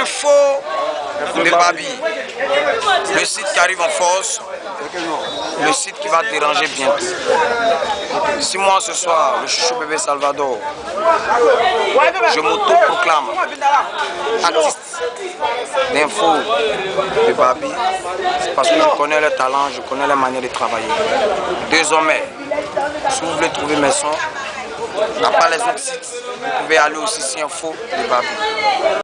Info de Babi. Le site qui arrive en force. Le site qui va déranger bientôt. Si moi ce soir, le chouchou bébé Salvador, je m'auto-proclame artiste d'info de Babi, c'est parce que je connais le talent, je connais la manière de travailler. Désormais, si vous voulez trouver mes sons, à part les autres sites, vous pouvez aller aussi sur Info de Babi.